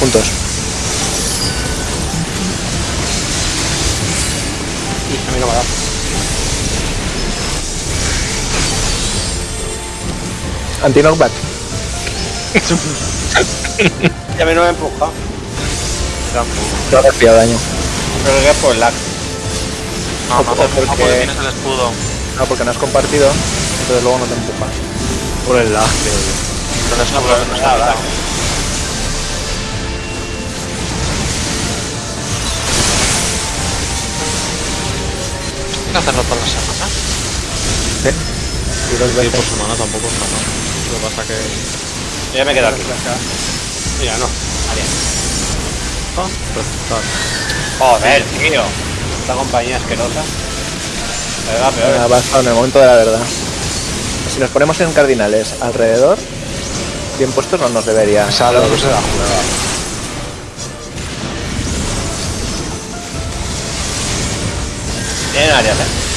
Juntos. Y a mí no me ha dado. Anti-knockback. Y a mí no me ha empujado. Tampoco. No ha daño. Pero que es por lag. No, no, Porque- porque... porque tienes el escudo. No, porque no has compartido, entonces luego no te empuja. Por el lag, creo yo. Entonces no, No, no, no no da que hacerlo todas las semanas. Y dos Sí, veces. por semana tampoco está mal. Lo que pasa que... Ya me quedo aquí. Mira, no. Vale. Ah, resultar. Joder, tío. Esta compañía asquerosa. Me va peor. Basta en el momento de la verdad. Si nos ponemos en cardinales alrededor, bien puestos no nos debería. Sabe que se la 내놔야 돼.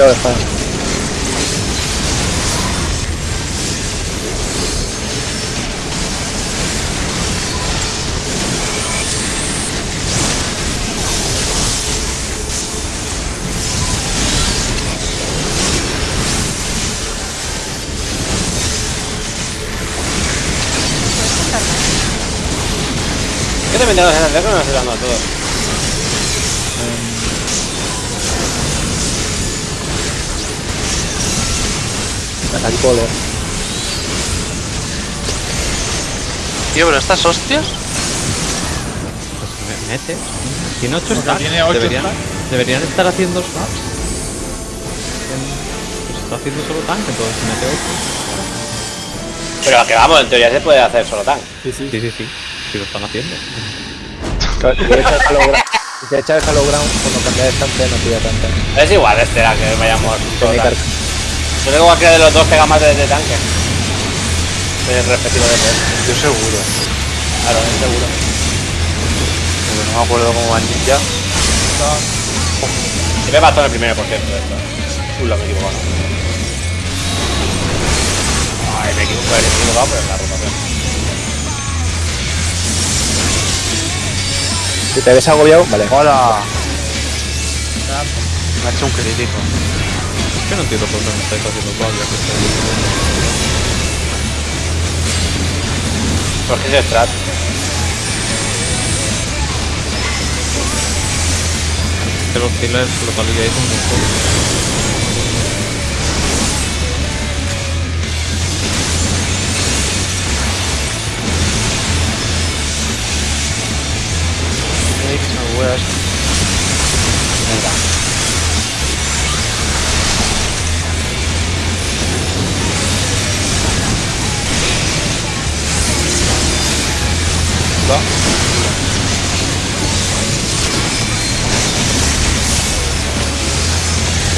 Cuidado de espada. Yo tengo estoy dando a todos. Puedo leer. Tío, pero estas hostias. Pues me metes. Tiene 8 Porque stacks. tiene ocho deberían, stacks. deberían estar haciendo stacks. Pues está haciendo solo tank, entonces mete 8. Pero a que vamos, en teoría se puede hacer solo tank. Sí, sí. Sí, sí, sí. Sí lo están haciendo. Si echa el Hollow Ground- si se echa el Hollow Ground, cuando cambia de estante no pilla tanta. Es igual, este era que vayamos solo. Yo tengo cualquiera de los dos pega más de, de tanque. El respectivo de tres. Yo seguro. Claro, es seguro. No me acuerdo cómo va el ninja. Y me mató en el primero, por cierto, esto. Uy, me he equivocado. Ay, me equivoco, me he equivocado, pero en la rotación. Si te ves agobiado, vale. ¡Hola! Me ha hecho un crítico. Yo no entiendo por qué me estáis haciendo todavía que estoy. Porque es strat. Que los killers lo caligáis un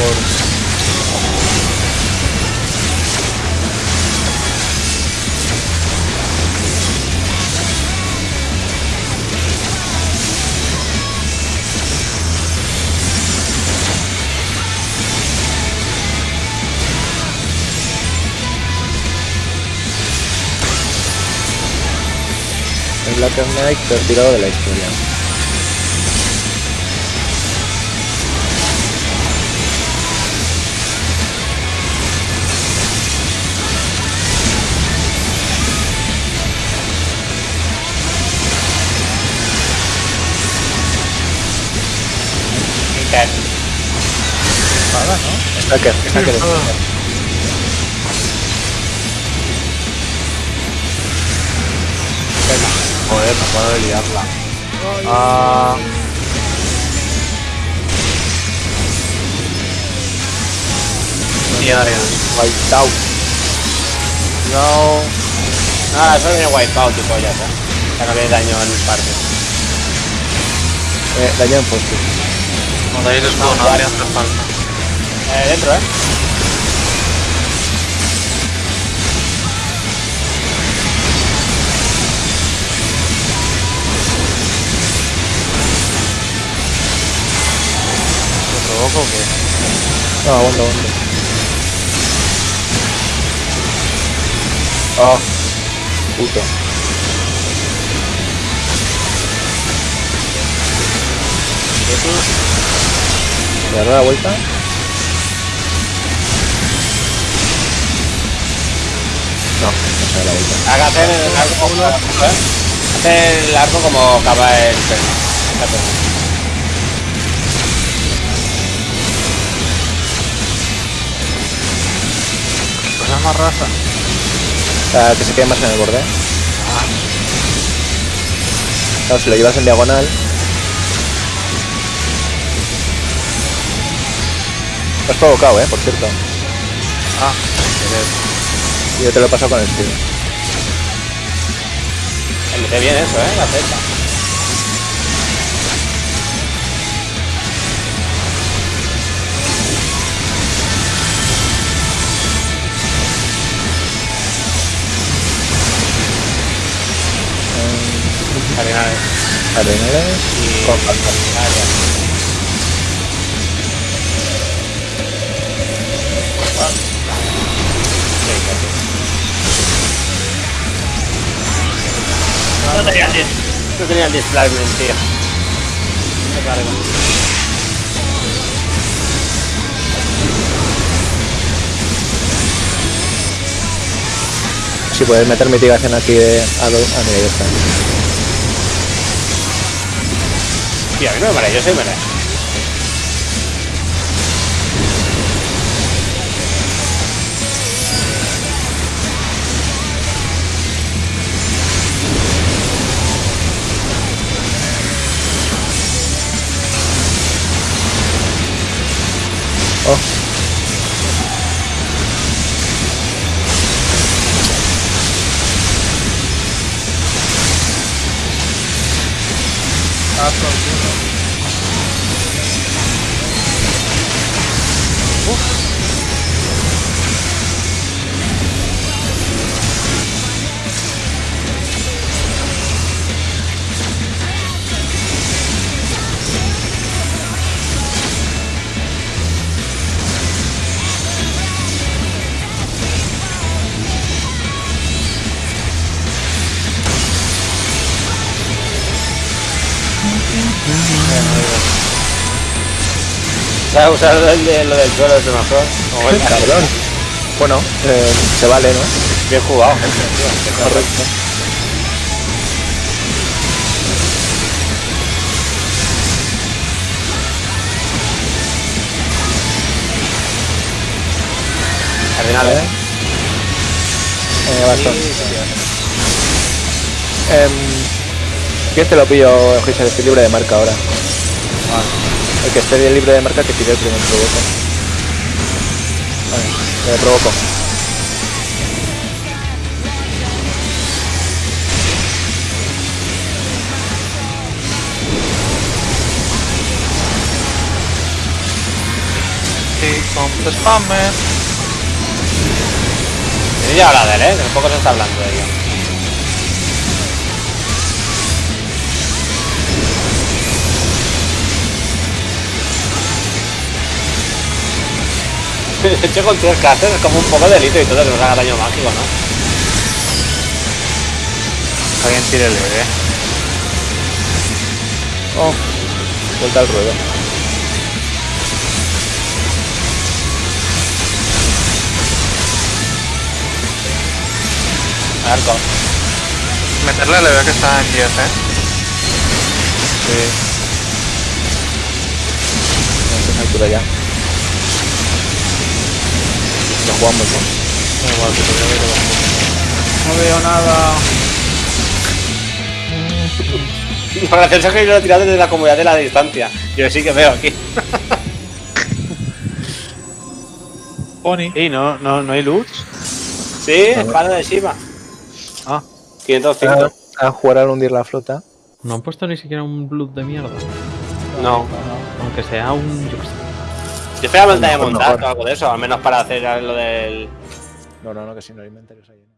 montón. El Black Knight retirado de la historia. ¿No? Stacker, Stacker. Joder, me acabo de liarla. Ah. Mierda. White out. No. Nada, eso viene wipeout y pollas, eh. Sácale daño en parte. Eh, daño en post No dais escudo, no haría hacer falta. Eh, dentro, eh. ¿Lo provoco o qué? No, aguanta, aguanta. Oh, puto. ¿Le daré la vuelta? Vuelta. Haga hacer el arco como. ¿eh? El arco como acaba el perno. Fíjate. Cosa más raza. Sea, que se quede más en el borde. Claro, si lo llevas en diagonal. Has provocado, eh, por cierto. Ah. Yo te lo he pasado con el speed. Mete bien eso, eh, la flecha. Cardinales. Cardenales Y. con. Ah, No tenía el dis- no tenía el displacement, tío. Me cargo. Si puedes meter mitigación aquí de a dos. Ah, mira, ya está. Tío, a mí no me marea, yo soy marea. Ah, por culo. ¿Sabes usar el de, lo del suelo es mejor? Como el cabrón. Bueno, eh, se vale, ¿no? Bien jugado, gente, tío. Qué cabrón. Correcto. Cardinales. Eh, bastón. ¿Quién te lo pillo, Giselle? Estoy libre de marca ahora. El que esté libre de marca que tire el primer provoco. Vale, le provoco. Sí, con spammer. Tiene ya habla de él, ¿eh? Que poco se está hablando de ello. De hecho, con tres casters es como un poco delito y todo que nos haga daño mágico, ¿no? Alguien tire el bebé. Oh, vuelta al ruedo. Arco. Meterle le veo que está en 10, eh. Sí. No, altura ya. Lo jugamos, ¿no? No veo nada. Lo gracioso es que yo lo he tirado desde la comodidad de la distancia. Yo sí que veo aquí. Pony. Y no, no, no hay luz. Sí, espada de Shiva. Ah, 505. Ah, a jugar al hundir la flota. No han puesto ni siquiera un blood de mierda. No. Aunque sea un. Yo qué sé. Yo esperaba montaña de montar o algo de eso, al menos para hacer lo del. No, no, no, que si no hay inventarios ahí.